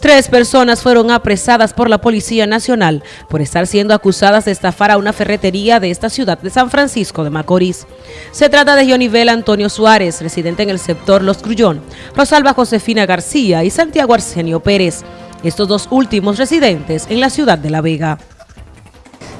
Tres personas fueron apresadas por la Policía Nacional por estar siendo acusadas de estafar a una ferretería de esta ciudad de San Francisco de Macorís. Se trata de Jonivel Antonio Suárez, residente en el sector Los Grullón, Rosalba Josefina García y Santiago Arsenio Pérez, estos dos últimos residentes en la ciudad de La Vega.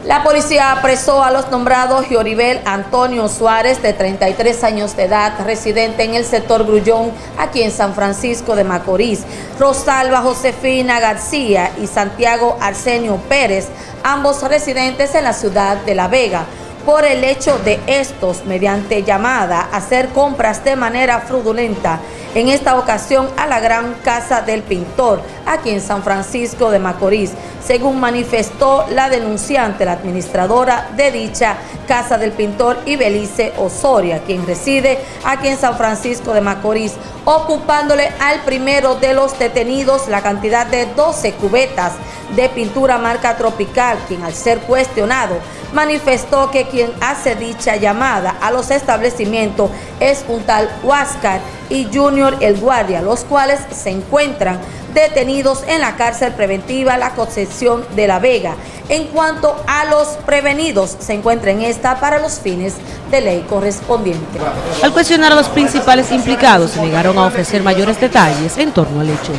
La policía apresó a los nombrados Gioribel Antonio Suárez, de 33 años de edad, residente en el sector Grullón, aquí en San Francisco de Macorís, Rosalba Josefina García y Santiago Arsenio Pérez, ambos residentes en la ciudad de La Vega, por el hecho de estos, mediante llamada, hacer compras de manera fraudulenta en esta ocasión a la Gran Casa del Pintor, aquí en San Francisco de Macorís, según manifestó la denunciante, la administradora de dicha Casa del Pintor, Ibelice Osoria, quien reside aquí en San Francisco de Macorís, ocupándole al primero de los detenidos la cantidad de 12 cubetas de pintura marca tropical, quien al ser cuestionado manifestó que quien hace dicha llamada a los establecimientos es un tal Huáscar y Junior El Guardia, los cuales se encuentran detenidos en la cárcel preventiva La Concepción de la Vega. En cuanto a los prevenidos, se encuentra en esta para los fines de ley correspondiente. Al cuestionar a los principales implicados, se negaron a ofrecer mayores detalles en torno al hecho.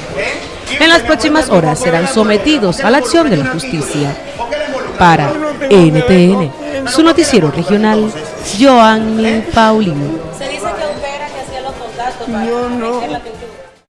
En las próximas horas serán sometidos a la acción de la justicia. Para NTN, su noticiero regional, Joanny Paulino. Yo no.